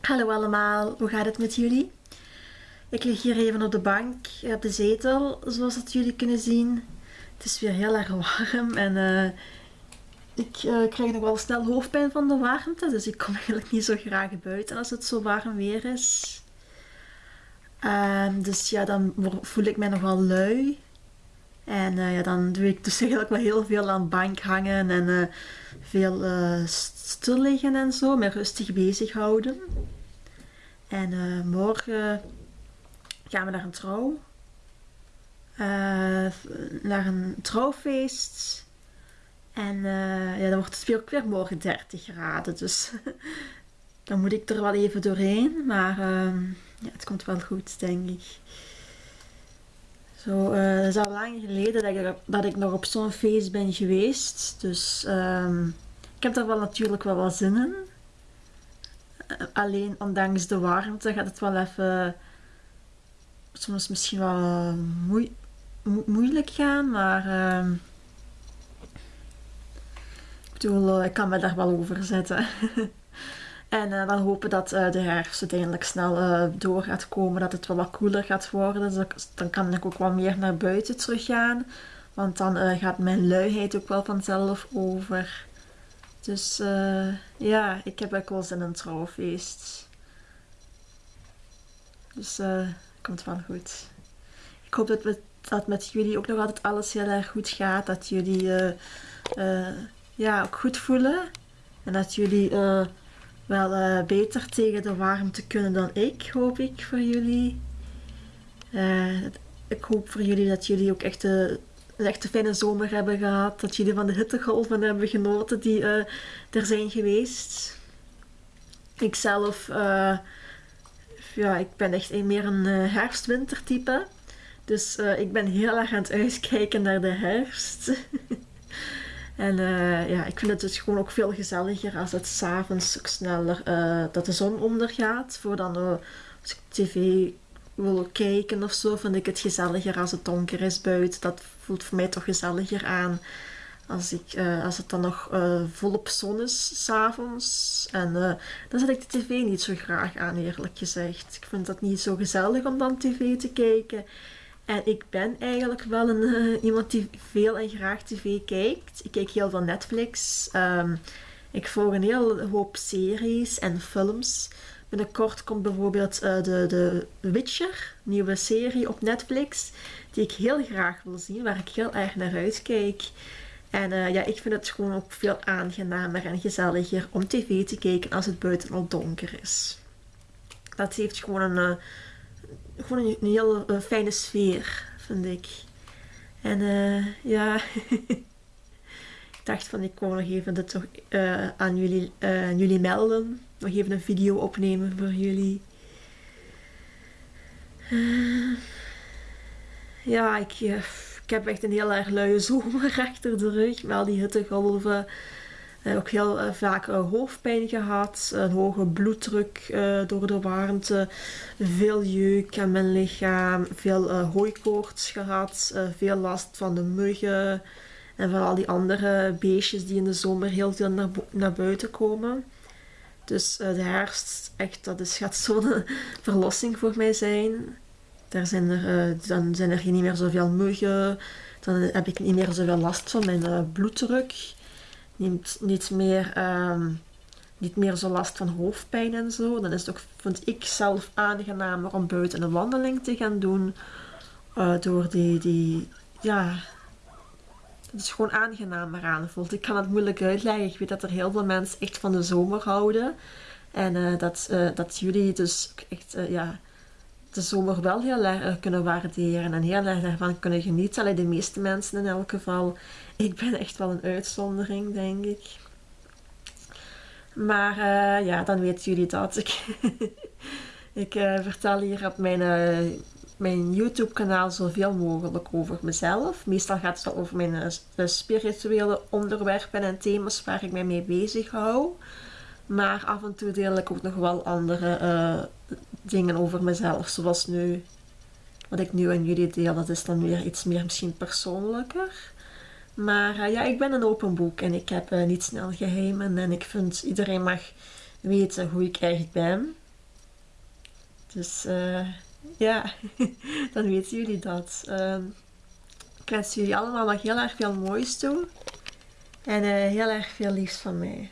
Hallo allemaal, hoe gaat het met jullie? Ik lig hier even op de bank, op de zetel, zoals dat jullie kunnen zien. Het is weer heel erg warm en uh, ik uh, krijg nog wel snel hoofdpijn van de warmte, dus ik kom eigenlijk niet zo graag buiten als het zo warm weer is. Uh, dus ja, dan voel ik mij nogal lui. En ja, dan doe ik dus eigenlijk wel heel veel aan de bank hangen en veel stil liggen en zo, me rustig bezighouden. En morgen gaan we naar een trouw. naar een trouwfeest. En ja, dan wordt het weer ook morgen 30 graden, dus dan moet ik er wel even doorheen. Maar ehm, ja, het komt wel goed, denk ik. Zo, uh, het is al lang geleden dat ik, dat ik nog op zo'n feest ben geweest. Dus um, ik heb daar wel natuurlijk wel wat zin in. Alleen ondanks de warmte gaat het wel even soms misschien wel moe mo moeilijk gaan. Maar uh, ik bedoel, ik kan me daar wel over zetten. En uh, dan hopen dat uh, de herfst uiteindelijk snel door gaat komen, dat het wel wat koeler gaat worden. Dus dan kan ik ook wat meer naar buiten teruggaan. Want dan gaat mijn luiheid ook wel vanzelf over. Dus ja, ik heb ook wel zin in een trouwfeest. Dus het komt wel goed. Ik hoop dat, met, dat met jullie ook nog altijd alles heel erg goed gaat. Dat jullie ja, ook goed voelen. En dat jullie wel uh, beter tegen de warmte kunnen dan ik, hoop ik voor jullie. Uh, ik hoop voor jullie dat jullie ook echt een, echt een fijne zomer hebben gehad. Dat jullie van de hittegolven hebben genoten die uh, er zijn geweest. Ikzelf, ja, ik ben echt meer een herfst-winter type. Dus ik ben heel erg aan het uitkijken naar de herfst. En uh, ja, ik vind het dus gewoon ook veel gezelliger als het s'avonds sneller uh, dat de zon ondergaat. Voor dan uh, als ik tv wil kijken of zo, vind ik het gezelliger als het donker is buiten. Dat voelt voor mij toch gezelliger aan. Als, ik, als het dan nog volop zon is s'avonds. En dan zet ik de tv niet zo graag aan, eerlijk gezegd. Ik vind dat niet zo gezellig om dan tv te kijken. En ik ben eigenlijk wel een, uh, iemand die veel en graag tv kijkt. Ik kijk heel veel Netflix. Um, ik volg een hele hoop series en films. Binnenkort komt bijvoorbeeld uh, de, de Witcher, nieuwe serie op Netflix. Die ik heel graag wil zien, waar ik heel erg naar uitkijk. En uh, ja, ik vind het gewoon ook veel aangenamer en gezelliger om tv te kijken als het buiten al donker is. Dat heeft gewoon een gewoon een, een heel fijne sfeer, vind ik. En ja, van ik wou nog even toch uh, aan, jullie, aan jullie melden. Nog even een video opnemen voor jullie. ja, ik, ik heb echt een heel erg luie zomer achter de rug. Met al die hittegolven. Ook heel vaak hoofdpijn gehad, een hoge bloeddruk door de warmte, veel jeuk aan mijn lichaam, veel hooikoorts gehad, veel last van de muggen en van al die andere beestjes die in de zomer heel veel naar, buiten komen. Dus de herfst, echt, dat is, gaat zo'n verlossing voor mij zijn. Daar zijn er, dan zijn er niet meer zoveel muggen, dan heb ik niet meer zoveel last van mijn bloeddruk niet, niet, meer, um, niet meer zo last van hoofdpijn en zo. Dan is het ook, vind ik zelf aangenamer om buiten een wandeling te gaan doen. Door die, die, ja, het is gewoon aangenamer aanvoelt. Ik kan het moeilijk uitleggen. Ik weet dat er heel veel mensen echt van de zomer houden. En uh, dat, uh, dat jullie dus echt, ja, de zomer wel heel erg kunnen waarderen en heel erg daarvan kunnen genieten. Alleen de meeste mensen in elk geval. Ik ben echt wel een uitzondering, denk ik. Maar ja, dan weten jullie dat. Ik, ik vertel hier op mijn, mijn YouTube kanaal zoveel mogelijk over mezelf. Meestal gaat het over mijn spirituele onderwerpen en thema's waar ik mij mee bezig hou. Maar af en toe deel ik ook nog wel andere dingen over mezelf. Zoals nu, wat ik nu aan jullie deel, dat is dan weer iets meer misschien persoonlijker. Maar ja, ik ben een open boek en ik heb niet snel geheimen. En ik vind iedereen mag weten hoe ik eigenlijk ben. Dus ja, dan weten jullie dat. Uh, ik wens jullie allemaal nog heel erg veel moois toe. En uh, heel erg veel liefst van mij.